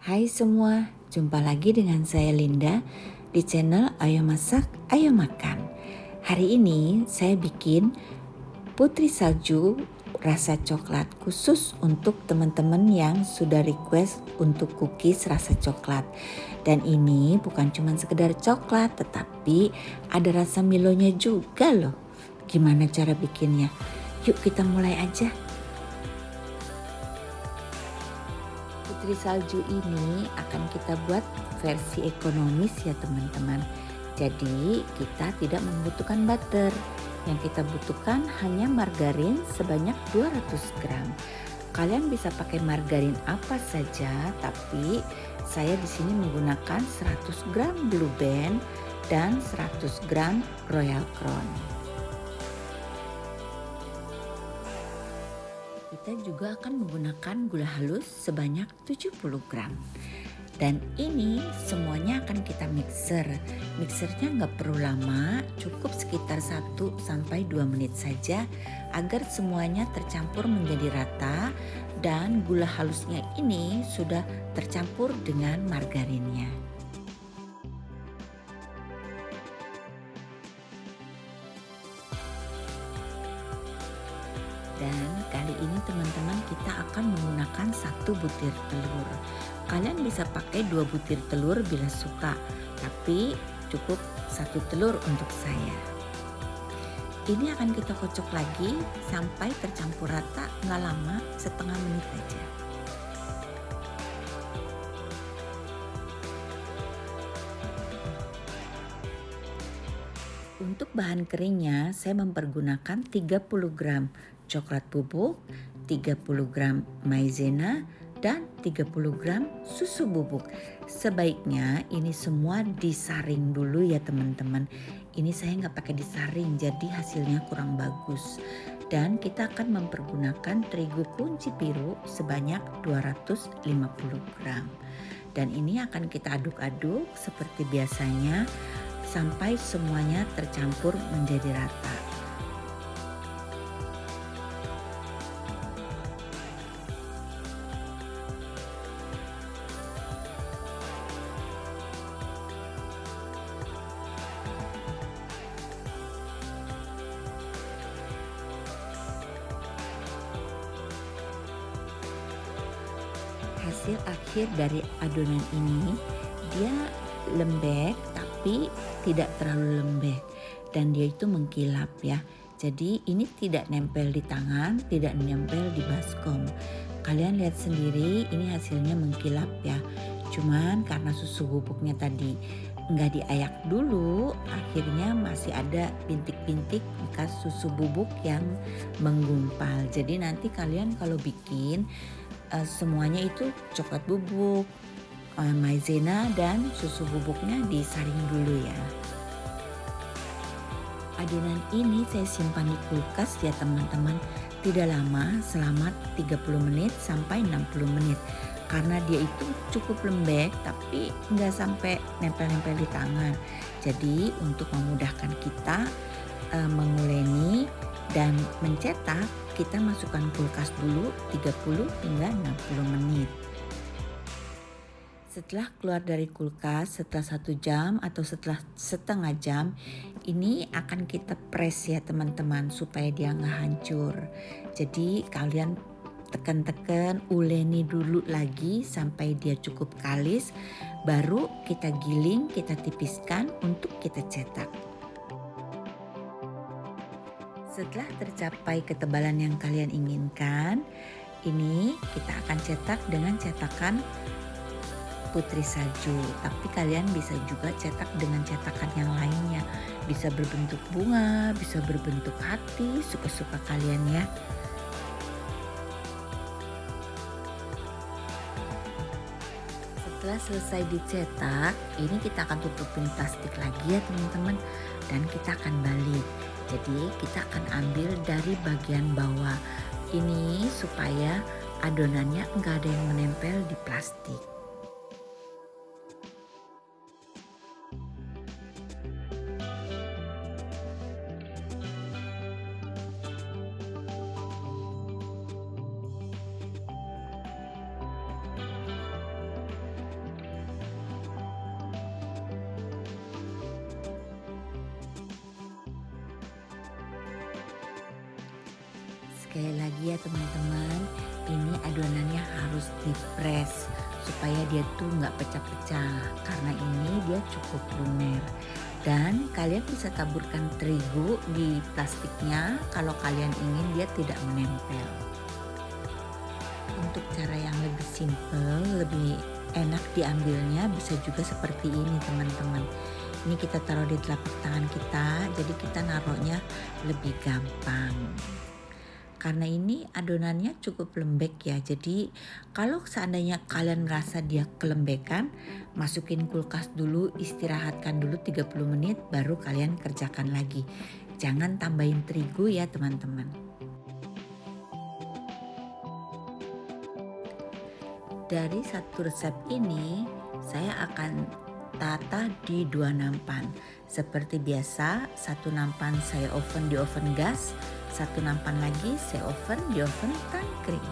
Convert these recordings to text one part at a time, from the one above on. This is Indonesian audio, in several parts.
Hai semua, jumpa lagi dengan saya Linda di channel Ayo Masak, Ayo Makan. Hari ini saya bikin putri salju rasa coklat khusus untuk teman-teman yang sudah request untuk cookies rasa coklat. Dan ini bukan cuma sekedar coklat, tetapi ada rasa milonya juga loh. Gimana cara bikinnya? Yuk kita mulai aja. Putri salju ini akan kita buat versi ekonomis ya teman-teman. Jadi kita tidak membutuhkan butter. Yang kita butuhkan hanya margarin sebanyak 200 gram. Kalian bisa pakai margarin apa saja, tapi saya di sini menggunakan 100 gram Blue Band dan 100 gram Royal Crown. Kita juga akan menggunakan gula halus sebanyak 70 gram. Dan ini semuanya akan kita mixer. Mixernya nggak perlu lama, cukup sekitar 1 sampai 2 menit saja agar semuanya tercampur menjadi rata dan gula halusnya ini sudah tercampur dengan margarinnya. Dan kali ini teman-teman kita akan menggunakan satu butir telur. Kalian bisa pakai dua butir telur bila suka, tapi cukup satu telur untuk saya. Ini akan kita kocok lagi sampai tercampur rata nggak lama setengah menit aja. Untuk bahan keringnya saya mempergunakan 30 gram coklat bubuk, 30 gram maizena, dan 30 gram susu bubuk. Sebaiknya ini semua disaring dulu ya teman-teman. Ini saya nggak pakai disaring jadi hasilnya kurang bagus. Dan kita akan mempergunakan terigu kunci biru sebanyak 250 gram. Dan ini akan kita aduk-aduk seperti biasanya sampai semuanya tercampur menjadi rata. Hasil akhir dari adonan ini dia lembek tapi tidak terlalu lembek dan dia itu mengkilap ya. Jadi ini tidak nempel di tangan tidak nempel di baskom. Kalian lihat sendiri ini hasilnya mengkilap ya. Cuman karena susu bubuknya tadi nggak diayak dulu akhirnya masih ada bintik-bintik bekas susu bubuk yang menggumpal. Jadi nanti kalian kalau bikin uh, semuanya itu coklat bubuk, uh, maizena dan susu bubuknya disaring dulu ya. Adonan ini saya simpan di kulkas ya teman-teman. Tidak lama selama 30 menit sampai 60 menit. Karena dia itu cukup lembek tapi nggak sampai nempel-nempel di tangan. Jadi untuk memudahkan kita uh, menguleni dan mencetak kita masukkan kulkas dulu 30 hingga 60 menit. Setelah keluar dari kulkas setelah satu jam atau setelah setengah jam ini akan kita press ya teman-teman supaya dia nggak hancur. Jadi kalian tekan-tekan uleni dulu lagi sampai dia cukup kalis baru kita giling kita tipiskan untuk kita cetak. Setelah tercapai ketebalan yang kalian inginkan, ini kita akan cetak dengan cetakan putri salju. Tapi kalian bisa juga cetak dengan cetakan yang lainnya. Bisa berbentuk bunga, bisa berbentuk hati, suka-suka kalian ya. Setelah selesai dicetak, ini kita akan tutupin plastik lagi ya teman-teman. Dan kita akan balik. Jadi kita akan ambil dari bagian bawah ini supaya adonannya enggak ada yang menempel di plastik. Sekali lagi ya teman-teman, ini adonannya harus di press supaya dia tuh nggak pecah-pecah. Karena ini dia cukup lumer. Dan kalian bisa taburkan terigu di plastiknya kalau kalian ingin dia tidak menempel. Untuk cara yang lebih simple lebih enak diambilnya bisa juga seperti ini teman-teman. Ini kita taruh di telapak tangan kita jadi kita naruhnya lebih gampang karena ini adonannya cukup lembek ya. Jadi kalau seandainya kalian merasa dia kelembekan masukin kulkas dulu istirahatkan dulu 30 menit baru kalian kerjakan lagi. Jangan tambahin terigu ya teman-teman. Dari satu resep ini saya akan tata di dua nampan. Seperti biasa satu nampan saya oven di oven gas satu nampan lagi saya oven di oven tangkring.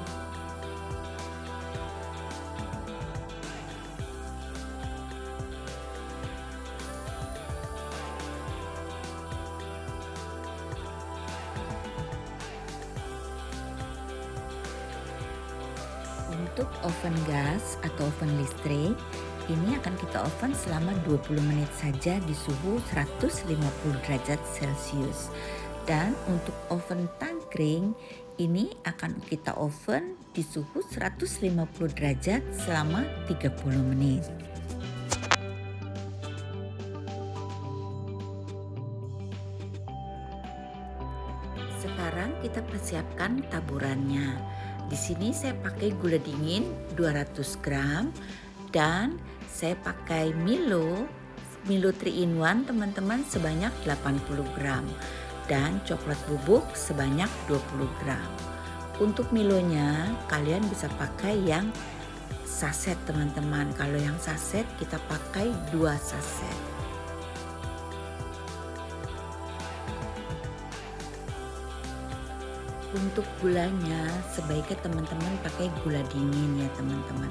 Untuk oven gas atau oven listrik, ini akan kita oven selama 20 menit saja di suhu 150 derajat Celcius. Dan untuk oven tangkring ini akan kita oven di suhu 150 derajat selama 30 menit. Sekarang kita persiapkan taburannya. Di sini saya pakai gula dingin 200 gram dan saya pakai Milo Milo 3 in 1 teman-teman sebanyak 80 gram dan coklat bubuk sebanyak 20 gram. Untuk Milonya kalian bisa pakai yang saset teman-teman. Kalau yang saset kita pakai dua saset. Untuk gulanya sebaiknya teman-teman pakai gula dingin ya teman-teman.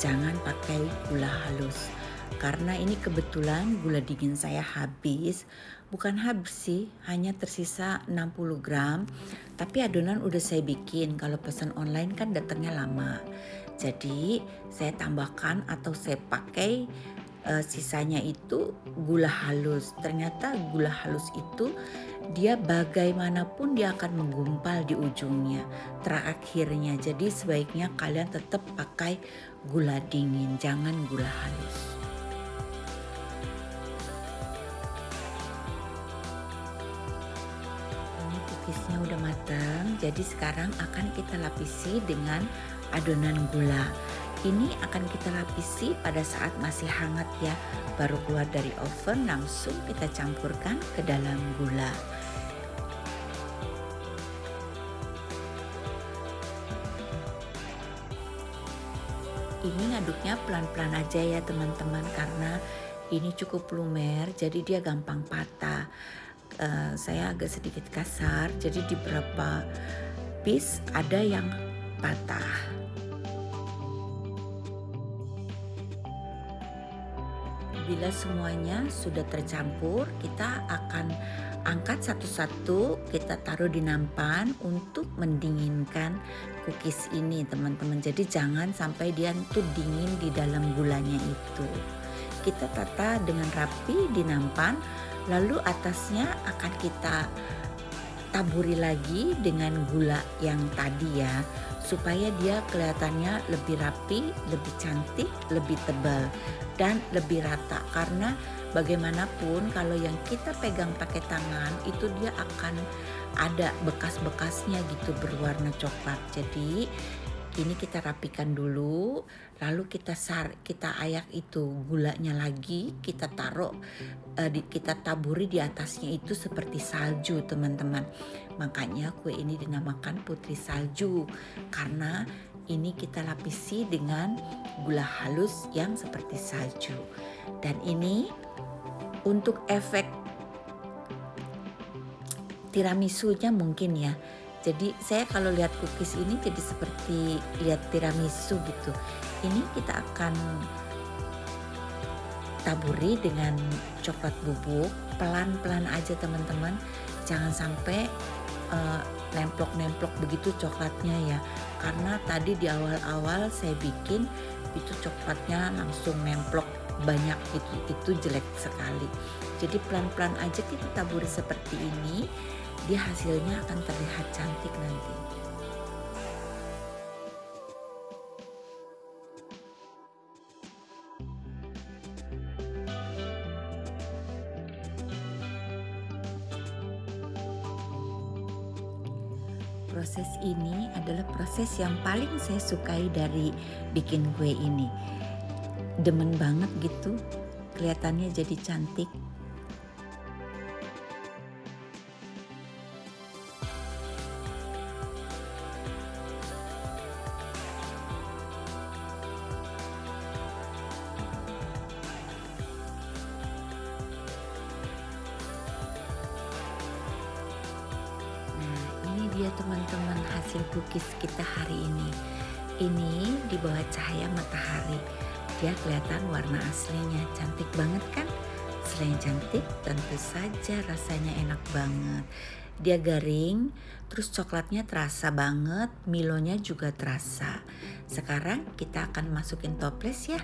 Jangan pakai gula halus karena ini kebetulan gula dingin saya habis. Bukan habis sih hanya tersisa 60 gram. Tapi adonan udah saya bikin. Kalau pesan online kan datangnya lama. Jadi saya tambahkan atau saya pakai uh, sisanya itu gula halus. Ternyata gula halus itu dia bagaimanapun dia akan menggumpal di ujungnya terakhirnya. Jadi sebaiknya kalian tetap pakai gula dingin jangan gula halus matang, jadi sekarang akan kita lapisi dengan adonan gula. Ini akan kita lapisi pada saat masih hangat ya, baru keluar dari oven langsung kita campurkan ke dalam gula. Ini ngaduknya pelan-pelan aja ya teman-teman karena ini cukup lumer jadi dia gampang patah uh, saya agak sedikit kasar. Jadi di beberapa piece ada yang patah. Bila semuanya sudah tercampur kita akan angkat satu-satu kita taruh di nampan untuk mendinginkan cookies ini teman-teman. Jadi jangan sampai dia tuh dingin di dalam gulanya itu. Kita tata dengan rapi di nampan lalu atasnya akan kita taburi lagi dengan gula yang tadi ya supaya dia kelihatannya lebih rapi, lebih cantik, lebih tebal dan lebih rata karena bagaimanapun kalau yang kita pegang pakai tangan itu dia akan ada bekas-bekasnya gitu berwarna coklat. Jadi ini kita rapikan dulu lalu kita sar kita ayak itu gulanya lagi kita taruh uh, di, kita taburi di atasnya itu seperti salju teman-teman. Makanya kue ini dinamakan putri salju karena ini kita lapisi dengan gula halus yang seperti salju. Dan ini untuk efek tiramisunya mungkin ya jadi saya kalau lihat cookies ini jadi seperti lihat tiramisu gitu. Ini kita akan taburi dengan coklat bubuk pelan-pelan aja teman-teman. Jangan sampai uh, nemplok-nemplok begitu coklatnya ya karena tadi di awal-awal saya bikin itu coklatnya langsung nemplok banyak itu itu jelek sekali jadi pelan-pelan aja kita taburi seperti ini dia hasilnya akan terlihat cantik nanti proses ini adalah proses yang paling saya sukai dari bikin kue ini. Demen banget gitu, kelihatannya jadi cantik. Teman-teman hasil cookies kita hari ini. Ini di bawah cahaya matahari. Dia kelihatan warna aslinya cantik banget kan? Selain cantik, tentu saja rasanya enak banget. Dia garing, terus coklatnya terasa banget, milonya juga terasa. Sekarang kita akan masukin toples ya.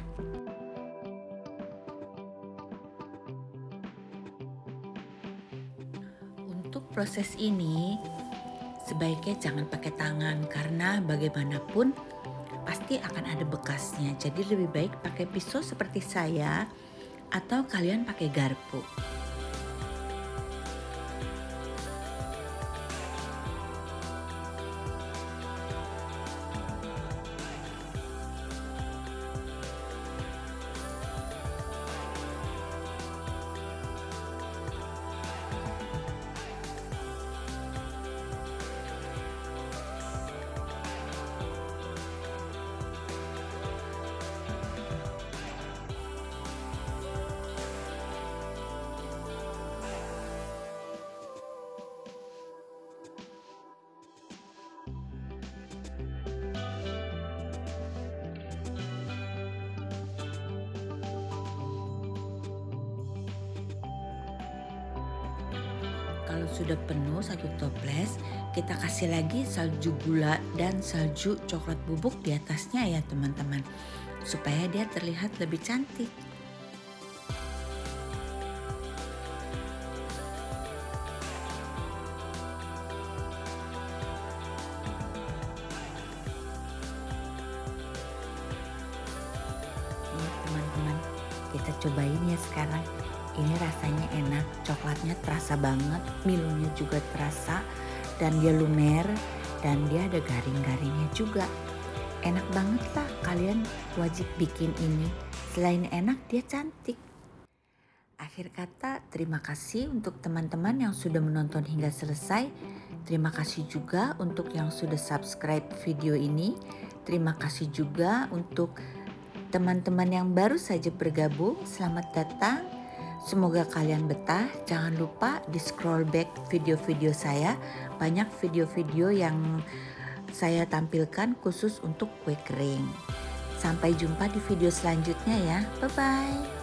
Untuk proses ini, sebaiknya jangan pakai tangan karena bagaimanapun pasti akan ada bekasnya. Jadi lebih baik pakai pisau seperti saya atau kalian pakai garpu. Kalau sudah penuh satu toples kita kasih lagi salju gula dan salju coklat bubuk di atasnya ya teman-teman. Supaya dia terlihat lebih cantik. Teman-teman kita cobain ya sekarang ini rasanya enak, coklatnya terasa banget, milonya juga terasa, dan dia lumer, dan dia ada garing-garingnya juga. Enak banget lah, kalian wajib bikin ini. Selain enak, dia cantik. Akhir kata, terima kasih untuk teman-teman yang sudah menonton hingga selesai. Terima kasih juga untuk yang sudah subscribe video ini. Terima kasih juga untuk teman-teman yang baru saja bergabung. Selamat datang Semoga kalian betah. Jangan lupa di scroll back video-video saya. Banyak video-video yang saya tampilkan khusus untuk kue kering. Sampai jumpa di video selanjutnya ya. Bye-bye.